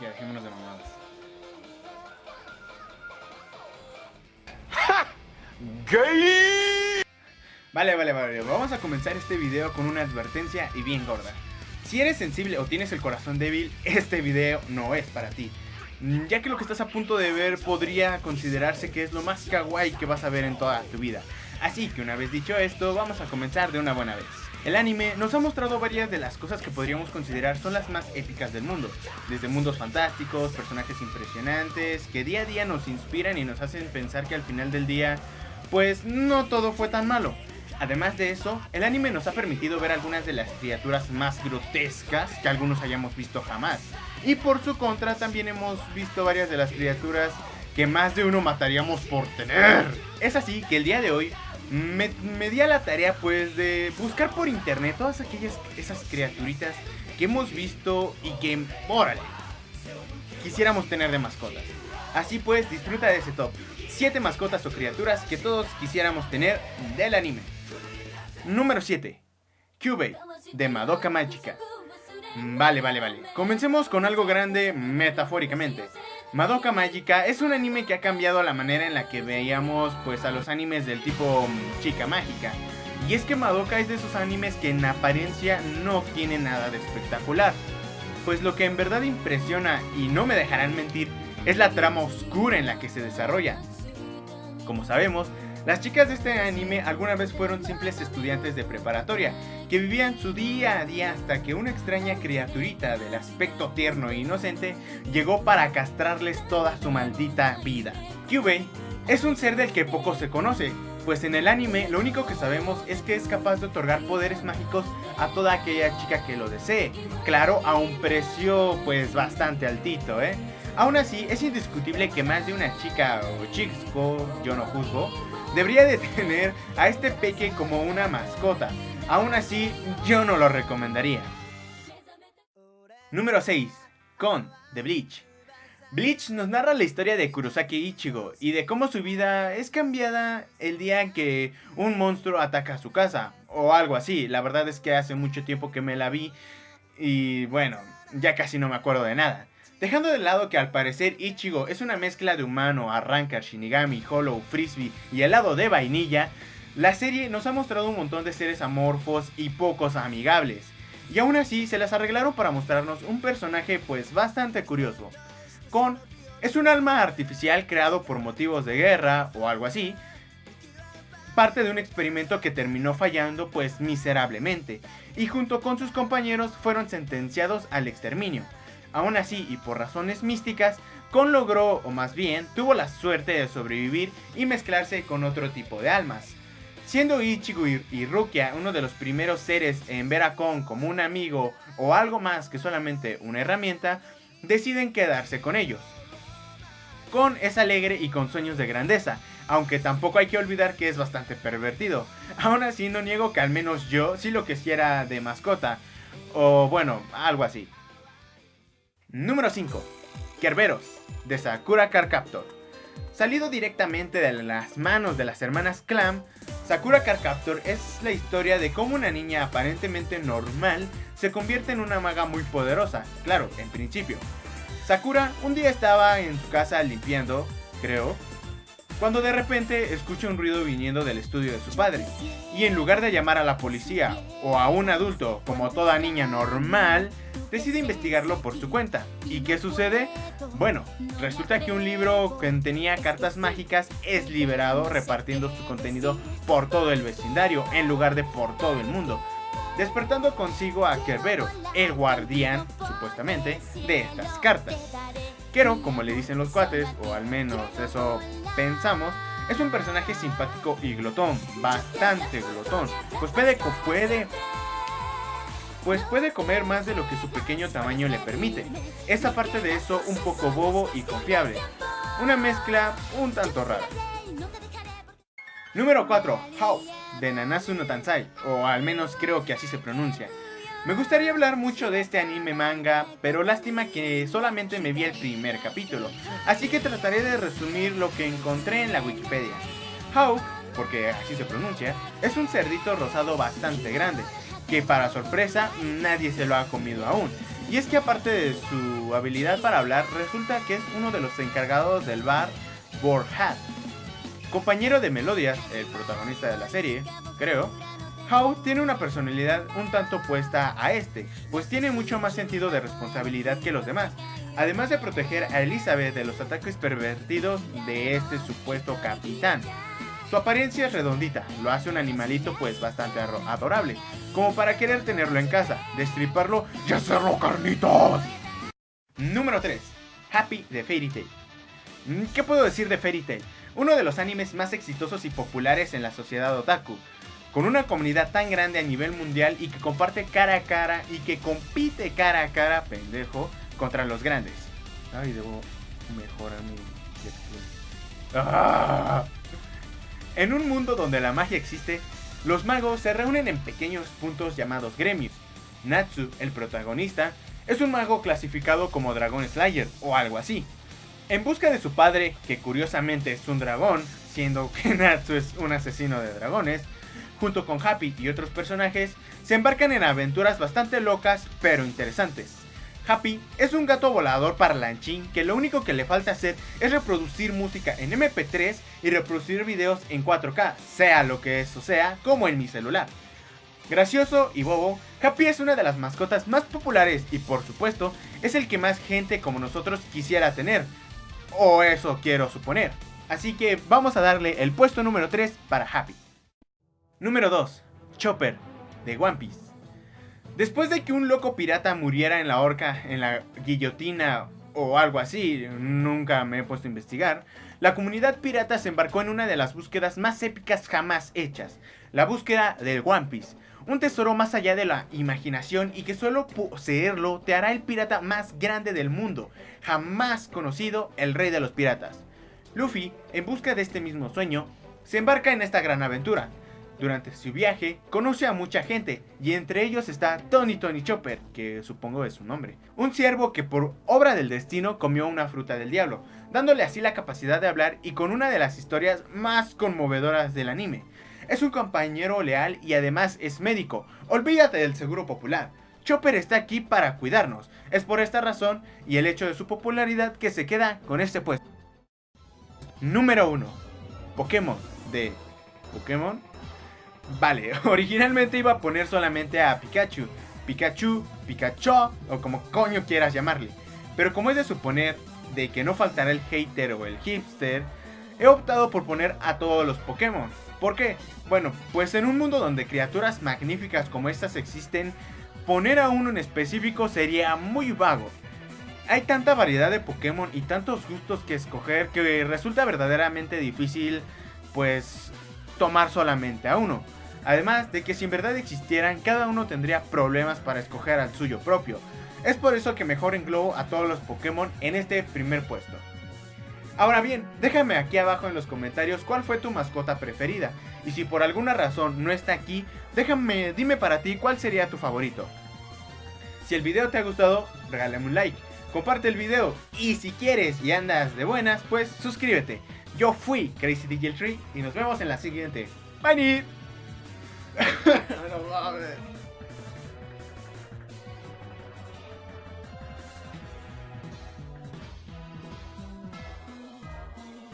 Ya, dejémonos de mamadas. ¡Gay! Vale, vale, vale. Vamos a comenzar este video con una advertencia y bien gorda. Si eres sensible o tienes el corazón débil, este video no es para ti. Mm, Ya que lo que estás a punto de ver podría considerarse que es lo más kawaii que vas a ver en toda tu vida. Así que una vez dicho esto, vamos a comenzar de una buena vez. El anime nos ha mostrado varias de las cosas que podríamos considerar son las más épicas del mundo, desde mundos fantásticos, personajes impresionantes, que día a día nos inspiran y nos hacen pensar que al final del día, pues no todo fue tan malo. Además de eso, el anime nos ha permitido ver algunas de las criaturas más grotescas que algunos hayamos visto jamás. Y por su contra también hemos visto varias de las criaturas que más de uno mataríamos por tener. Es así que el día de hoy me, di a la tarea pues de buscar por internet todas aquellas esas criaturitas que hemos visto y que, órale, quisiéramos tener de mascotas. Así pues, disfruta de ese top. 7 mascotas o criaturas que todos quisiéramos tener del anime. Número 7. Cubey, de Madoka Mágica. Mm, Vale, vale, vale. Comencemos con algo grande metafóricamente. Madoka Mágica es un anime que ha cambiado la manera en la que veíamos pues a los animes del tipo mm, chica mágica. Y es que Madoka es de esos animes que en apariencia no tiene nada de espectacular. Pues lo que en verdad impresiona, y no me dejarán mentir, es la trama oscura en la que se desarrolla. Como sabemos, las chicas de este anime alguna vez fueron simples estudiantes de preparatoria, que vivían su día a día hasta que una extraña criaturita del aspecto tierno e inocente llegó para castrarles toda su maldita vida. Kyubei es un ser del que poco se conoce, pues en el anime lo único que sabemos es que es capaz de otorgar poderes mágicos a toda aquella chica que lo desee, claro, a un precio pues bastante altito, ¿eh? Aún así, es indiscutible que más de una chica o chico, yo no juzgo, debería de tener a este peque como una mascota. Aún así, yo no lo recomendaría. Número 6. Con The Bleach. Bleach nos narra la historia de Kurosaki Ichigo y de cómo su vida es cambiada el día que un monstruo ataca su casa o algo así. La verdad es que hace mucho tiempo que me la vi y bueno, ya casi no me acuerdo de nada. Dejando de lado que al parecer Ichigo es una mezcla de humano, arranca, shinigami, hollow, frisbee y helado de vainilla, la serie nos ha mostrado un montón de seres amorfos y pocos amigables. Y aún así se las arreglaron para mostrarnos un personaje pues bastante curioso. Kon es un alma artificial creado por motivos de guerra o algo así, parte de un experimento que terminó fallando pues miserablemente, y junto con sus compañeros fueron sentenciados al exterminio. Aún así, y por razones místicas, Kon logró, o más bien, tuvo la suerte de sobrevivir y mezclarse con otro tipo de almas. Siendo Ichigo y, Rukia uno de los primeros seres en ver a Kon como un amigo o algo más que solamente una herramienta, deciden quedarse con ellos. Kon es alegre y con sueños de grandeza, aunque tampoco hay que olvidar que es bastante pervertido. Aún así no niego que al menos yo sí lo quisiera de mascota, o bueno, algo así. Número 5. Kerberos, de Sakura Card Captor. Salido directamente de las manos de las hermanas Clam, Sakura Card Captor es la historia de cómo una niña aparentemente normal se convierte en una maga muy poderosa, claro, en principio. Sakura un día estaba en su casa limpiando, creo, cuando de repente escucha un ruido viniendo del estudio de su padre, y en lugar de llamar a la policía o a un adulto como toda niña normal, decide investigarlo por su cuenta. ¿Y qué sucede? Bueno, resulta que un libro que tenía cartas mágicas es liberado repartiendo su contenido por todo el vecindario en lugar de por todo el mundo, despertando consigo a Kerbero, el guardián, supuestamente, de estas cartas. Kero, como le dicen los cuates, o al menos eso pensamos, es un personaje simpático y glotón, bastante glotón, pues puede, puede pues puede comer más de lo que su pequeño tamaño le permite. Es aparte de eso un poco bobo y confiable. Una mezcla un tanto rara. Número 4. How, de Nanatsu no Tansai, o al menos creo que así se pronuncia. Me gustaría hablar mucho de este anime manga, pero lástima que solamente me vi el primer capítulo, así que trataré de resumir lo que encontré en la Wikipedia. How, porque así se pronuncia, es un cerdito rosado bastante grande, que para sorpresa nadie se lo ha comido aún, Y es que aparte de su habilidad para hablar, resulta que es uno de los encargados del bar Borhat. Compañero de Melodias, el protagonista de la serie, creo, Howe tiene una personalidad un tanto opuesta a este, pues tiene mucho más sentido de responsabilidad que los demás, además de proteger a Elizabeth de los ataques pervertidos de este supuesto capitán. Su apariencia es redondita, lo hace un animalito pues bastante adorable, como para querer tenerlo en casa, destriparlo y hacerlo carnitos. Número 3. Happy de Fairy Tail. Mm, ¿Qué puedo decir de Fairy Tail? Uno de los animes más exitosos y populares en la sociedad otaku, con una comunidad tan grande a nivel mundial y que comparte cara a cara y que compite cara a cara, pendejo, contra los grandes. Ay, debo mejorar mi ¡Ah! En un mundo donde la magia existe, los magos se reúnen en pequeños puntos llamados gremios. Natsu, el protagonista, es un mago clasificado como Dragon Slayer o algo así. En busca de su padre, que curiosamente es un dragón, siendo que Natsu es un asesino de dragones, junto con Happy y otros personajes, se embarcan en aventuras bastante locas pero interesantes. Happy es un gato volador parlanchín que lo único que le falta hacer es reproducir música en MP3 y reproducir videos en 4K, sea lo que eso sea, como en mi celular. Gracioso y bobo, Happy es una de las mascotas más populares y por supuesto es el que más gente como nosotros quisiera tener, o eso quiero suponer. Así que vamos a darle el puesto número 3 para Happy. Número 2. Chopper, de One Piece. Después de que un loco pirata muriera en la horca, en la guillotina o algo así, nunca me he puesto a investigar, la comunidad pirata se embarcó en una de las búsquedas más épicas jamás hechas, la búsqueda del One Piece, un tesoro más allá de la imaginación y que solo poseerlo te hará el pirata más grande del mundo, jamás conocido el rey de los piratas. Luffy, en busca de este mismo sueño, se embarca en esta gran aventura, durante su viaje, conoce a mucha gente, y entre ellos está Tony Tony Chopper, que supongo es su nombre. Un ciervo que por obra del destino comió una fruta del diablo, dándole así la capacidad de hablar y con una de las historias más conmovedoras del anime. Es un compañero leal y además es médico, olvídate del seguro popular. Chopper está aquí para cuidarnos, es por esta razón y el hecho de su popularidad que se queda con este puesto. Número 1. Pokémon de Pokémon Vale, originalmente iba a poner solamente a Pikachu, Pikachu, Pikachu o como coño quieras llamarle. Pero como es de suponer de que no faltará el hater o el hipster, he optado por poner a todos los Pokémon. ¿Por qué? Bueno, pues en un mundo donde criaturas magníficas como estas existen, poner a uno en específico sería muy vago. Hay tanta variedad de Pokémon y tantos gustos que escoger que resulta verdaderamente difícil, pues, tomar solamente a uno. Además de que si en verdad existieran, cada uno tendría problemas para escoger al suyo propio. Es por eso que mejor englobo a todos los Pokémon en este primer puesto. Ahora bien, déjame aquí abajo en los comentarios cuál fue tu mascota preferida. Y si por alguna razón no está aquí, déjame, dime para ti cuál sería tu favorito. Si el video te ha gustado, regálame un like, comparte el video y si quieres y andas de buenas, pues suscríbete. Yo fui Crazy DJ Tree y nos vemos en la siguiente. Bye! No mames.